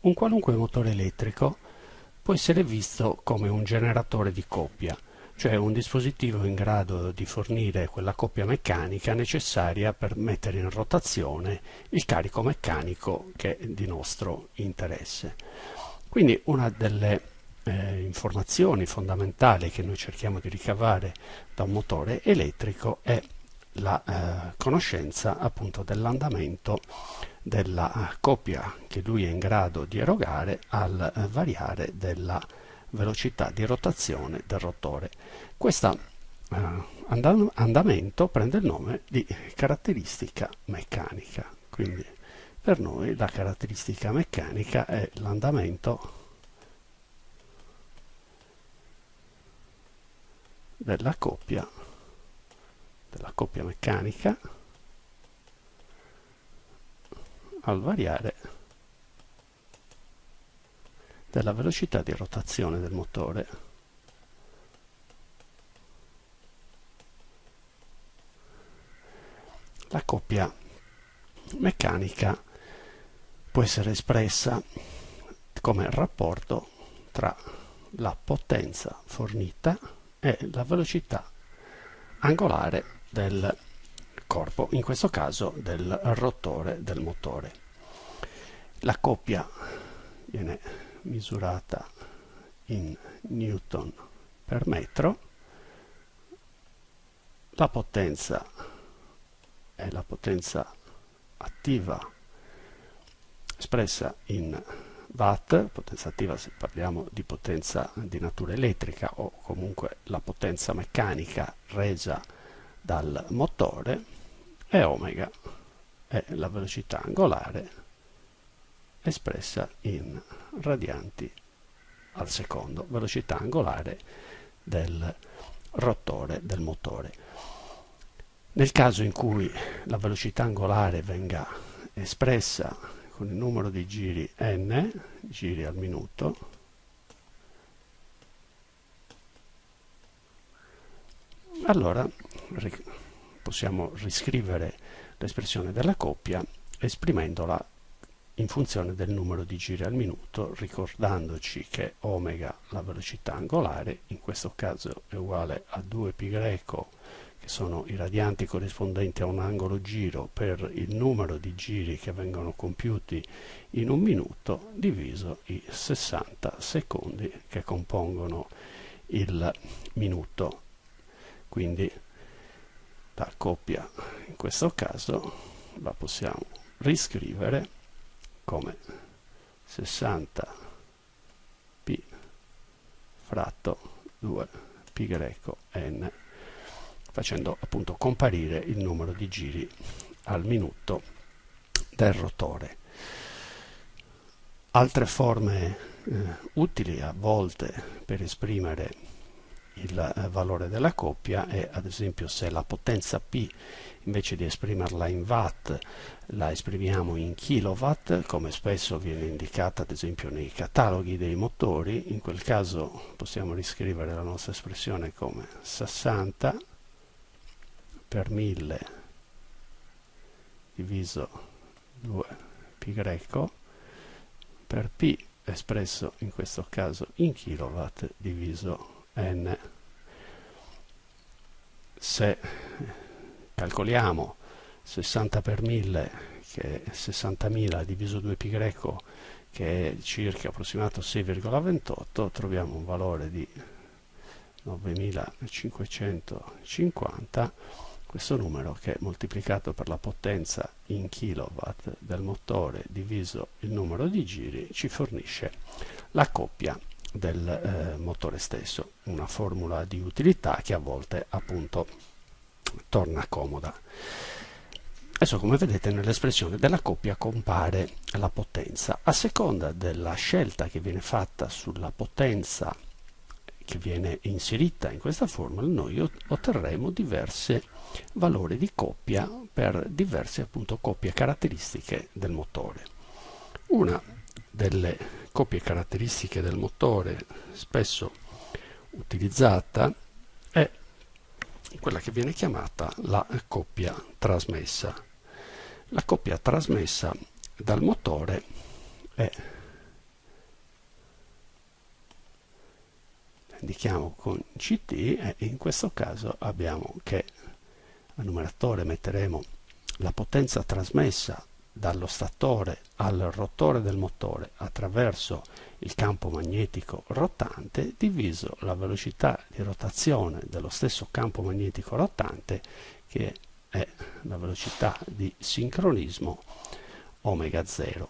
Un qualunque motore elettrico può essere visto come un generatore di coppia, cioè un dispositivo in grado di fornire quella coppia meccanica necessaria per mettere in rotazione il carico meccanico che è di nostro interesse. Quindi una delle eh, informazioni fondamentali che noi cerchiamo di ricavare da un motore elettrico è la eh, conoscenza appunto dell'andamento della coppia che lui è in grado di erogare al variare della velocità di rotazione del rotore. Questo eh, andamento prende il nome di caratteristica meccanica, quindi per noi la caratteristica meccanica è l'andamento della coppia della coppia meccanica al variare della velocità di rotazione del motore. La coppia meccanica può essere espressa come rapporto tra la potenza fornita e la velocità angolare del corpo, in questo caso del rotore del motore. La coppia viene misurata in newton per metro, la potenza è la potenza attiva espressa in watt, potenza attiva se parliamo di potenza di natura elettrica o comunque la potenza meccanica resa dal motore e omega è la velocità angolare espressa in radianti al secondo, velocità angolare del rotore del motore. Nel caso in cui la velocità angolare venga espressa con il numero di giri n, giri al minuto, allora possiamo riscrivere l'espressione della coppia esprimendola in funzione del numero di giri al minuto, ricordandoci che omega, la velocità angolare, in questo caso è uguale a 2π greco che sono i radianti corrispondenti a un angolo giro per il numero di giri che vengono compiuti in un minuto diviso i 60 secondi che compongono il minuto. Quindi la coppia in questo caso la possiamo riscrivere come 60 p fratto 2 pi greco n facendo appunto comparire il numero di giri al minuto del rotore. Altre forme eh, utili a volte per esprimere il eh, valore della coppia è ad esempio se la potenza P invece di esprimerla in watt la esprimiamo in kilowatt come spesso viene indicata ad esempio nei cataloghi dei motori in quel caso possiamo riscrivere la nostra espressione come 60 per 1000 diviso 2 pi greco per p espresso in questo caso in kilowatt diviso n. Se calcoliamo 60 per 1000 che è 60.000 diviso 2 pi greco che è circa approssimato 6,28 troviamo un valore di 9550 questo numero che moltiplicato per la potenza in kilowatt del motore diviso il numero di giri ci fornisce la coppia del eh, motore stesso, una formula di utilità che a volte appunto torna comoda. Adesso come vedete nell'espressione della coppia compare la potenza. A seconda della scelta che viene fatta sulla potenza che viene inserita in questa formula noi otterremo diversi valori di coppia per diverse appunto coppie caratteristiche del motore. Una delle copie caratteristiche del motore spesso utilizzata è quella che viene chiamata la coppia trasmessa. La coppia trasmessa dal motore è indichiamo con CT e in questo caso abbiamo che al numeratore metteremo la potenza trasmessa dallo statore al rotore del motore attraverso il campo magnetico rotante diviso la velocità di rotazione dello stesso campo magnetico rotante che è la velocità di sincronismo omega 0.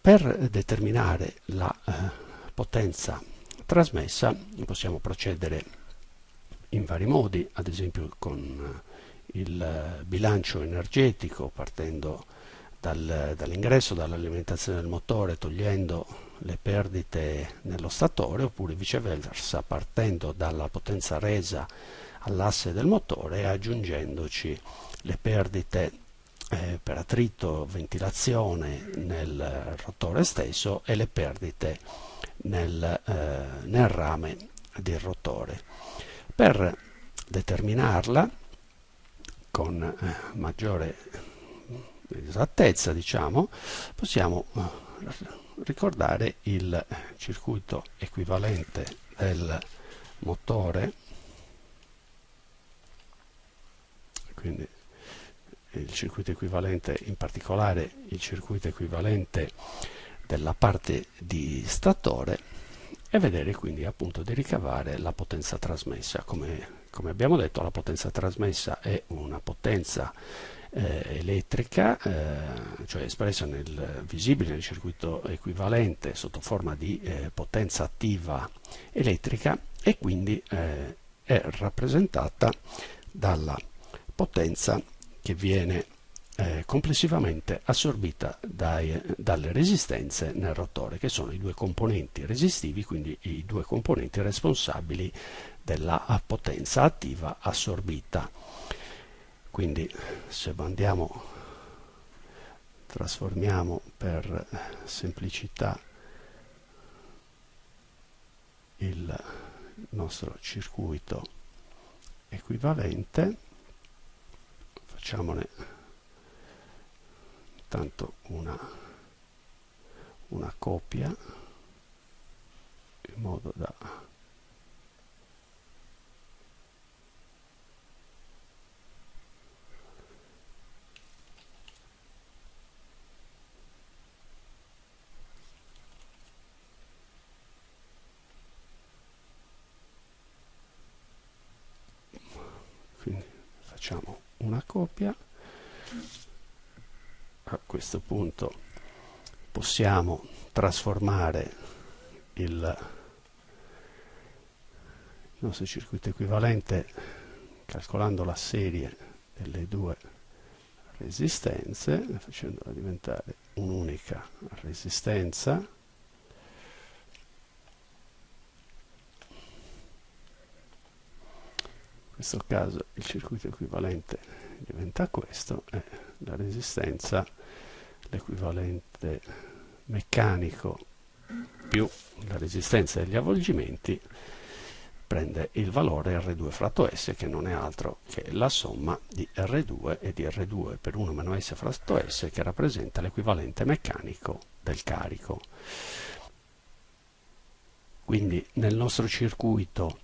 Per determinare la eh, potenza trasmessa possiamo procedere in vari modi, ad esempio con eh, il bilancio energetico partendo dal, dall'ingresso, dall'alimentazione del motore, togliendo le perdite nello statore, oppure viceversa partendo dalla potenza resa all'asse del motore e aggiungendoci le perdite eh, per attrito, ventilazione nel rotore stesso e le perdite nel, eh, nel rame del rotore. Per determinarla con eh, maggiore esattezza, diciamo, possiamo eh, ricordare il circuito equivalente del motore, quindi il circuito equivalente, in particolare il circuito equivalente della parte di statore e vedere quindi appunto di ricavare la potenza trasmessa. Come, come abbiamo detto la potenza trasmessa è una potenza eh, elettrica, eh, cioè espressa nel visibile nel circuito equivalente sotto forma di eh, potenza attiva elettrica e quindi eh, è rappresentata dalla potenza che viene eh, complessivamente assorbita dai, dalle resistenze nel rotore, che sono i due componenti resistivi, quindi i due componenti responsabili della potenza attiva assorbita. Quindi se andiamo, trasformiamo per semplicità il nostro circuito equivalente, facciamone tanto una, una copia in modo da facciamo una copia a questo punto possiamo trasformare il, nostro circuito equivalente calcolando la serie delle due resistenze facendola diventare un'unica resistenza questo caso il circuito equivalente diventa questo e la resistenza l'equivalente meccanico più la resistenza degli avvolgimenti prende il valore R2 fratto S che non è altro che la somma di R2 e di R2 per 1 meno S fratto S che rappresenta l'equivalente meccanico del carico. Quindi nel nostro circuito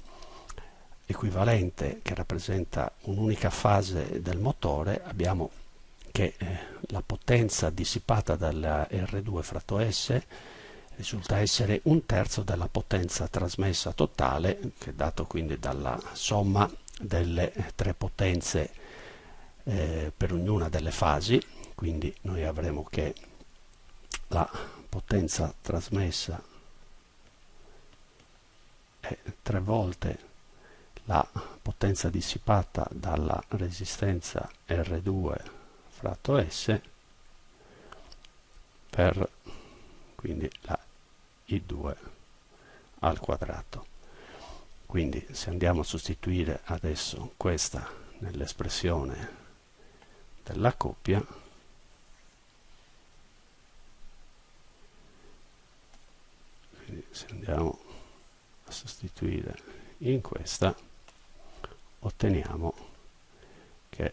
equivalente che rappresenta un'unica fase del motore abbiamo che eh, la potenza dissipata dalla R2 fratto S risulta essere un terzo della potenza trasmessa totale, che è dato quindi dalla somma delle tre potenze eh, per ognuna delle fasi, quindi noi avremo che la potenza trasmessa è tre volte la potenza dissipata dalla resistenza R2 fratto S per quindi la I2 al quadrato. Quindi se andiamo a sostituire adesso questa nell'espressione della coppia, quindi se andiamo a sostituire in questa, otteniamo che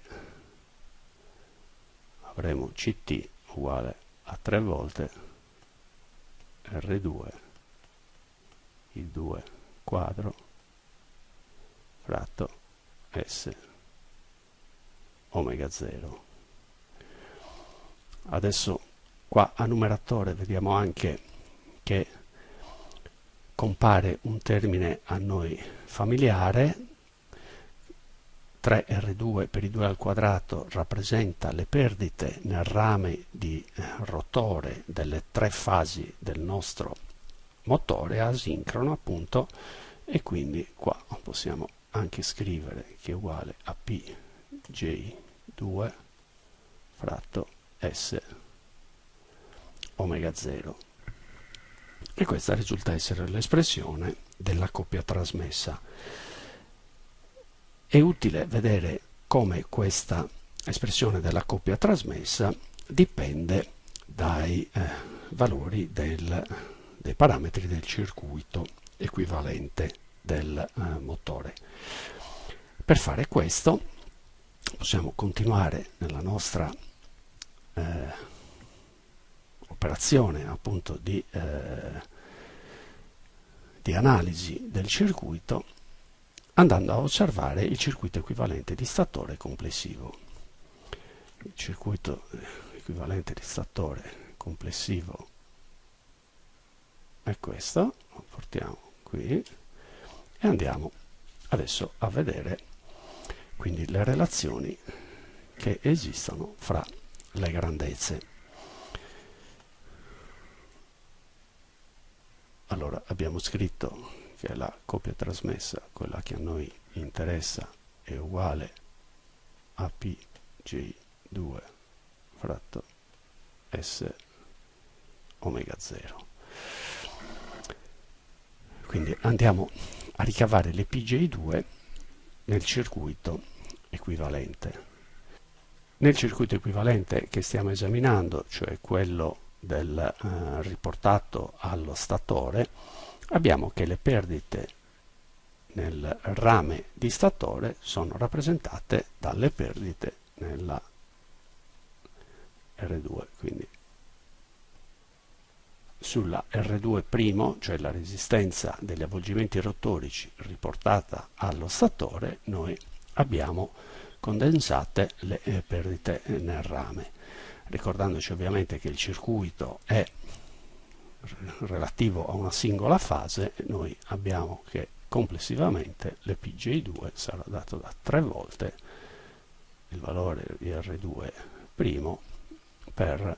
avremo ct uguale a 3 volte R2 il 2 quadro fratto S omega 0 adesso qua a numeratore vediamo anche che compare un termine a noi familiare 3R2 per i 2 al quadrato rappresenta le perdite nel rame di eh, rotore delle tre fasi del nostro motore asincrono appunto e quindi qua possiamo anche scrivere che è uguale a pj2 fratto s omega 0 e questa risulta essere l'espressione della coppia trasmessa. È utile vedere come questa espressione della coppia trasmessa dipende dai eh, valori del, dei parametri del circuito equivalente del eh, motore. Per fare questo possiamo continuare nella nostra eh, operazione appunto di, eh, di analisi del circuito andando a osservare il circuito equivalente di statore complessivo. Il circuito equivalente di statore complessivo è questo, lo portiamo qui e andiamo adesso a vedere quindi le relazioni che esistono fra le grandezze. allora abbiamo scritto che la coppia trasmessa quella che a noi interessa è uguale a pj2 fratto s omega 0 quindi andiamo a ricavare le pj2 nel circuito equivalente. Nel circuito equivalente che stiamo esaminando cioè quello del eh, riportato allo statore abbiamo che le perdite nel rame di statore sono rappresentate dalle perdite nella R2 quindi sulla R2', cioè la resistenza degli avvolgimenti rotorici riportata allo statore, noi abbiamo condensate le eh, perdite nel rame. Ricordandoci ovviamente che il circuito è relativo a una singola fase, noi abbiamo che complessivamente l'EPJ2 sarà dato da 3 volte il valore di R2' per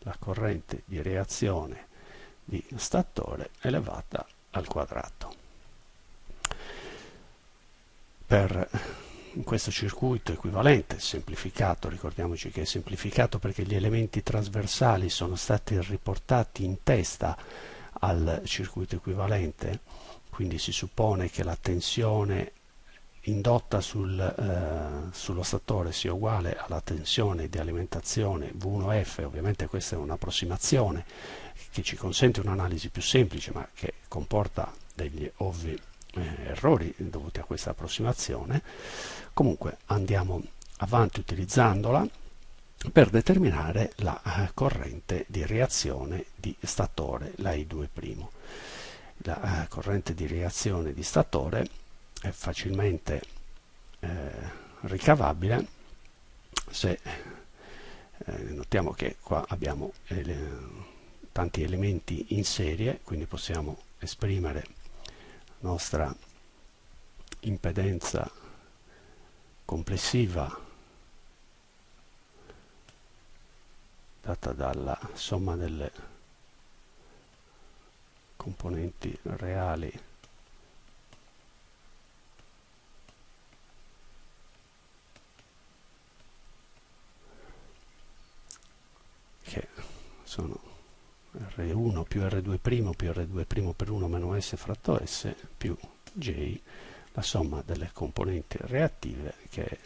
la corrente di reazione di statore elevata al quadrato. Per in questo circuito equivalente, semplificato, ricordiamoci che è semplificato perché gli elementi trasversali sono stati riportati in testa al circuito equivalente, quindi si suppone che la tensione indotta sul, eh, sullo statore sia uguale alla tensione di alimentazione V1F, ovviamente questa è un'approssimazione che ci consente un'analisi più semplice ma che comporta degli ovvi eh, errori dovuti a questa approssimazione comunque andiamo avanti utilizzandola per determinare la eh, corrente di reazione di statore, la I2'. La eh, corrente di reazione di statore è facilmente eh, ricavabile se eh, notiamo che qua abbiamo tanti elementi in serie, quindi possiamo esprimere nostra impedenza complessiva data dalla somma delle componenti reali che sono R1 più R2' più R2' per 1 meno S fratto S più J la somma delle componenti reattive che è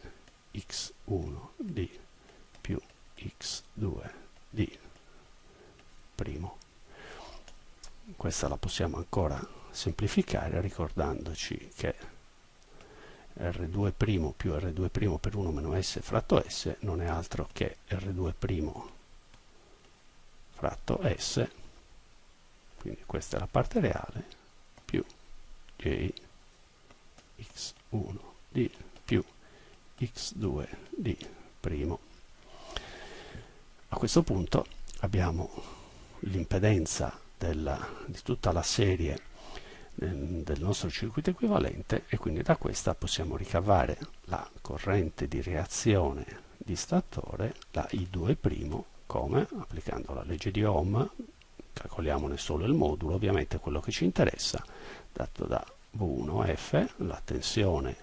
x1d più x2d primo. Questa la possiamo ancora semplificare ricordandoci che R2' più R2' per 1 meno S fratto S non è altro che R2' fratto S quindi questa è la parte reale, più j x1 di più x2 di primo. A questo punto abbiamo l'impedenza di tutta la serie ehm, del nostro circuito equivalente e quindi da questa possiamo ricavare la corrente di reazione di statore, la I2', come? Applicando la legge di Ohm, calcoliamone solo il modulo, ovviamente quello che ci interessa, dato da V1F, la tensione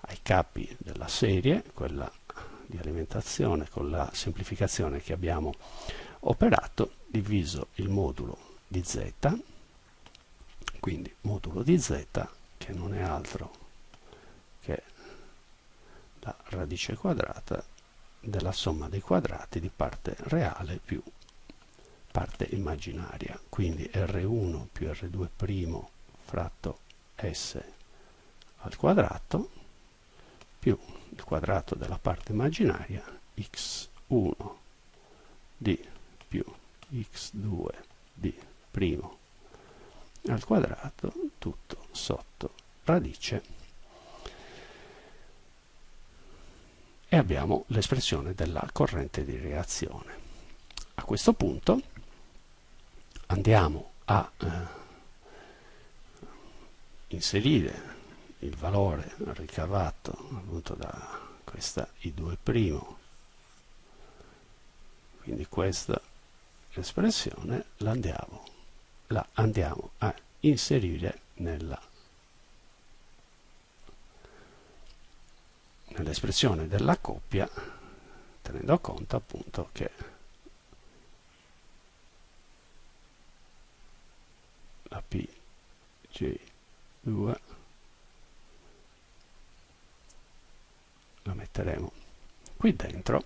ai capi della serie, quella di alimentazione con la semplificazione che abbiamo operato, diviso il modulo di z, quindi modulo di z che non è altro che la radice quadrata della somma dei quadrati di parte reale più parte immaginaria, quindi R1 più R2' fratto S al quadrato più il quadrato della parte immaginaria x1 d più x2 d primo al quadrato tutto sotto radice e abbiamo l'espressione della corrente di reazione. A questo punto andiamo a eh, inserire il valore ricavato appunto da questa I2' quindi questa espressione la andiamo la andiamo a inserire nella nell'espressione della coppia tenendo conto appunto che la PG2 la metteremo qui dentro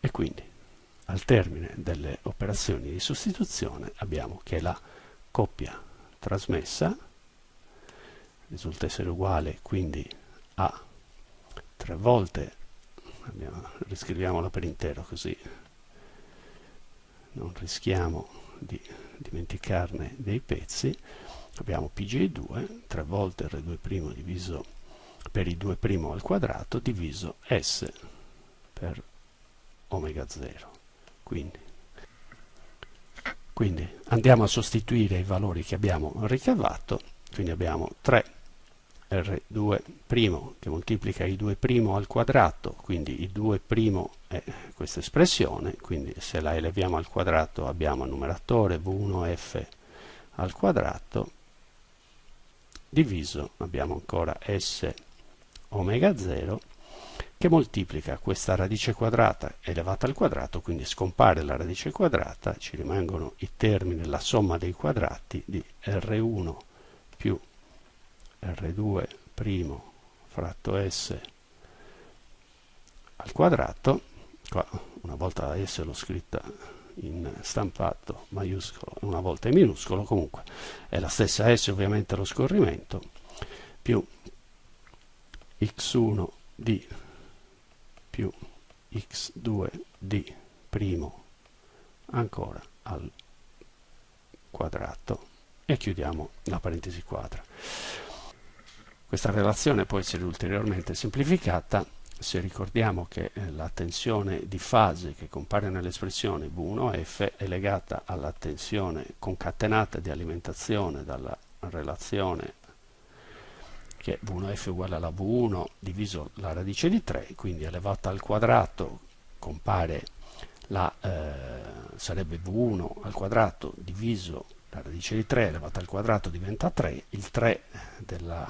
e quindi al termine delle operazioni di sostituzione abbiamo che la coppia trasmessa risulta essere uguale quindi a tre volte. Abbiamo, riscriviamola per intero così non rischiamo di dimenticarne dei pezzi. Abbiamo pj2 tre volte r2' diviso per i 2' al quadrato diviso s per omega 0 quindi, quindi andiamo a sostituire i valori che abbiamo ricavato, quindi abbiamo 3 R2' che moltiplica i 2' al quadrato, quindi il 2' è questa espressione, quindi se la eleviamo al quadrato abbiamo numeratore V1F al quadrato, diviso abbiamo ancora S omega 0 che moltiplica questa radice quadrata elevata al quadrato, quindi scompare la radice quadrata, ci rimangono i termini, la somma dei quadrati di R1 più R2' fratto S al quadrato, qua una volta la S l'ho scritta in stampato maiuscolo una volta in minuscolo, comunque è la stessa S ovviamente lo scorrimento, più x1 di più x2d' ancora al quadrato e chiudiamo la parentesi quadra. Questa relazione può essere ulteriormente semplificata se ricordiamo che eh, la tensione di fase che compare nell'espressione V1F è legata alla tensione concatenata di alimentazione dalla relazione che V1f è uguale alla V1 diviso la radice di 3, quindi elevata al quadrato compare la, eh, sarebbe V1 al quadrato diviso la radice di 3 elevata al quadrato diventa 3, il 3 della,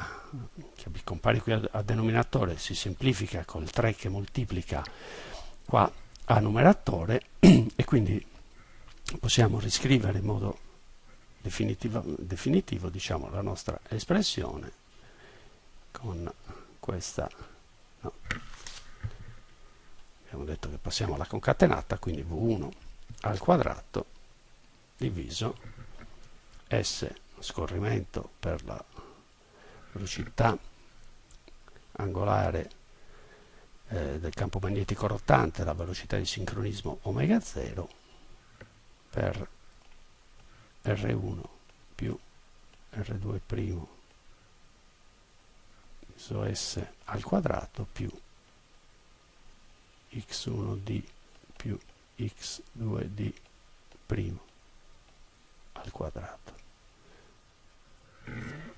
che compare qui a, a denominatore si semplifica col 3 che moltiplica qua a numeratore e quindi possiamo riscrivere in modo definitivo, definitivo diciamo, la nostra espressione con questa no. abbiamo detto che passiamo alla concatenata quindi v1 al quadrato diviso S scorrimento per la velocità angolare eh, del campo magnetico rotante, la velocità di sincronismo omega 0 per R1 più R2' iso S al quadrato più x1d più x2d' al quadrato. Mm-hmm.